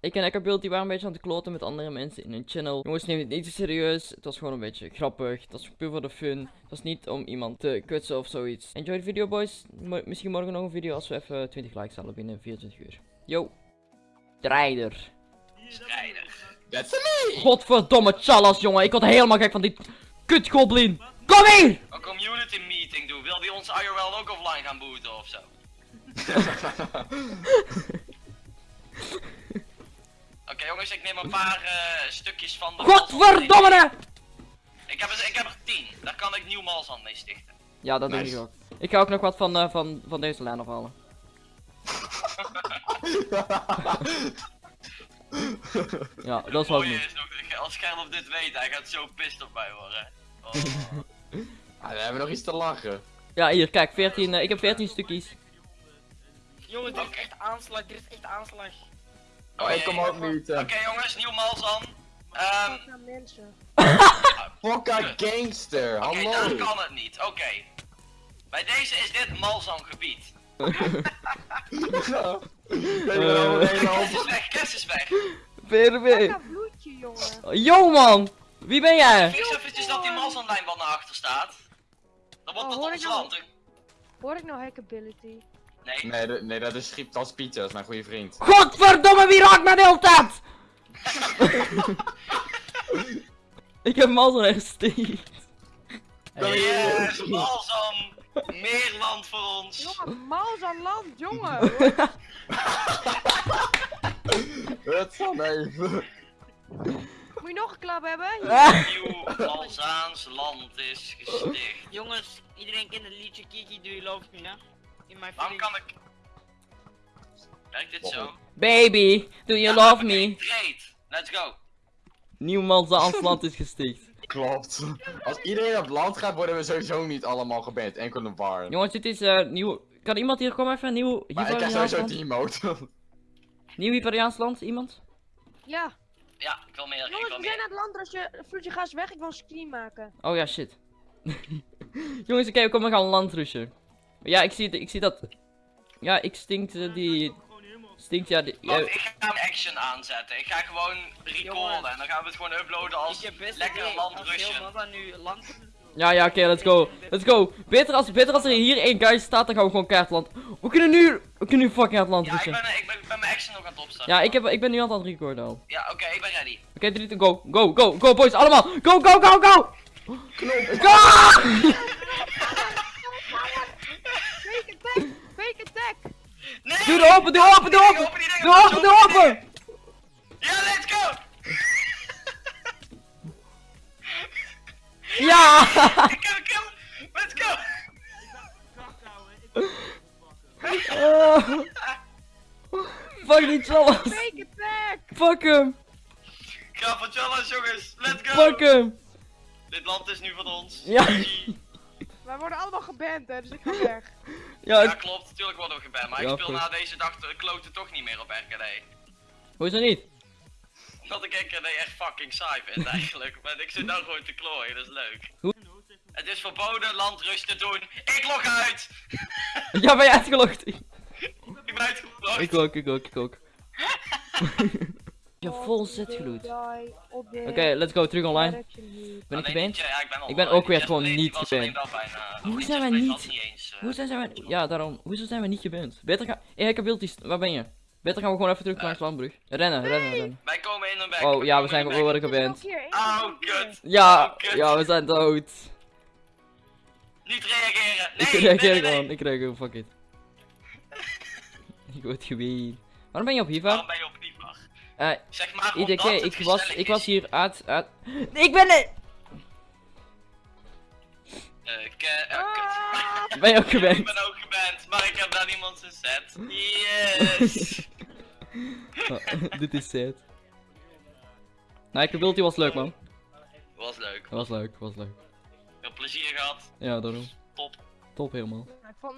Ik en Eckerbeeld die waren een beetje aan het kloten met andere mensen in hun channel. Jongens, neem het niet te serieus. Het was gewoon een beetje grappig. Het was puur voor de fun. Het was niet om iemand te kwetsen of zoiets. Enjoy de video, boys. Mo- misschien morgen nog een video als we even 20 likes halen binnen 24 uur. Yo. Strijder. Strijder. That's me! Godverdomme chalas, jongen. Ik word helemaal gek van die kutgoblin. Kom hier! Een community meeting doen. Wil die ons IRL ook offline gaan booten of neem een paar eh, stukjes van de... Godverdomme! Ik heb, er, ik heb er tien. Daar kan ik nieuw malsand mee stichten. Ja, dat denk Nice. ik ook. Ik ga ook nog wat van, eh, van, van deze lijn afhalen. Ja, dat is wel niet. is nog, als Gerlof dit weet, hij gaat zo pist op mij worden. Oh. Ah, we hebben nog iets te lachen. Ja, hier, kijk, 14, eh, ik heb 14 stukjes. Jongen, dit is echt aanslag, dit is echt aanslag. Oh, ik kom ook niet. Oké jongens, nieuw malzan. Ehm Fuck aan mensen. Fokka gangster, Oké, hallo. daar kan het niet. Oké. Bij deze is dit malzan gebied. Ja. Er hoop- is weg, Kes is weg. Fuck aan bloedje, jongen. Yo man! Wie ben jij? Fix eventjes dat die malzanlijn wat naar achter staat. Dan wordt Oh, dat hoor ons ik nou- land. Hoor ik nou hackability? Nee. Nee, nee, dat is Schieptas Pieter, dat is mijn goede vriend. Godverdomme, wie raakt mij de hele tijd? ik heb hem al zo gesteekt. Yes, malzan. Meer land voor ons. Jongen, mals aan land, jongen. Het zal even. Moet je nog een klap hebben? Nieuw Malzaans land is gesticht. Jongens, iedereen kent het liedje Kiki, do you love me, hè? In mijn Waarom kan ik... Werkt dit zo? Baby, do you love me? Trade. Let's go. Niemand aan land is gesticht. Klopt. Als iedereen op land gaat, worden we sowieso niet allemaal geband. Enkel de bar. Jongens, dit is eh nieuw. Kan iemand hier komen even? Nieuw Maar ik krijg Hyperiaans sowieso land? team Nieuw Hyperiaans land? Iemand? Ja. Ja, ik wil meer, ik Jongens, wil we zijn aan het land als je... Vloedje, ga eens weg, ik wil een screen maken. Oh ja, shit. Jongens, oké, kom, we gaan landrushen. Ja, ik zie, ik zie dat. Ja, ik stinkt eh, die. Stinkt, ja. Die, ja, ik ga een action aanzetten. Ik ga gewoon recorden en dan gaan we het gewoon uploaden als lekker land nu ja, ja, oké, let's go. Let's go. Beter als, beter als er hier één guy staat, dan gaan we gewoon keihard land. We kunnen nu. We kunnen nu fucking hard land Ja, ik ben, ik, ben, ik ben mijn action nog aan het opstarten. Ja, ik, heb, ik ben nu aan het recorden al. Oké, Ja, oké, ik ben ready. 3, 2, go. Go, go, go, boys, allemaal. Go, go, go, go. Knop. Go! Doe de open, doe open, doe open. Doe open, doe open. Ja, let's go! Ja! Ik heb een kill! Let's go! Oh. Fuck die Challas. Fake attack! Fuck hem. Ga van challenge jongens, let's go! Fuck hem. Dit land is nu van ons. Ja. Wij worden allemaal geband, hè, dus ik ga weg. Ja, klopt, natuurlijk worden we geband, maar Ja, ik speel goed. na deze dag de kloten toch niet meer op RKD. hoezo niet? Omdat ik RKD echt fucking saai vind eigenlijk, maar ik zit nou gewoon te klooien, dat is leuk. Hoe- Het is verboden landrust te doen. Ik log uit! Ja, ben je uitgelogd? Ik ben uitgelogd. Ik ook, ik ook, ik ook. Ja, vol zet gloed. Oké, let's go, terug online. Ben ik die- Ja, ik ben, Ik ben ook weer gewoon niet wel bijna- Hoe zijn wij niet- eh, Hoe zijn wij... Ja, daarom. Hoezo zijn we niet geband? Beter gaan... Hé, ik heb beeldjes. Waar ben je? Beter gaan we gewoon even terug langs de landbrug. Rennen, rennen, rennen. Wij komen in een back. Oh, ja, we zijn een worden geband. Oh, kut. Ja, ja, we zijn dood. Niet reageren. Nee, Ik reageer gewoon, nee. ik reageer, fuck it. ik word geween. Waarom ben je op Hiva? Waarom ben je op Eh, Zeg maar ik was, ik was hier uit, uit... Ik ben er! Eh, ke- eh, kut. Ben je ook Ik gewend? ben ook geband, maar ik heb daar niemand zijn set. Yes! Oh, Dit is sad. Nou, ik bedoel, die was leuk man. Was leuk. Was leuk, was leuk. Veel plezier gehad. Ja, daarom. Top. Top helemaal. Ik vond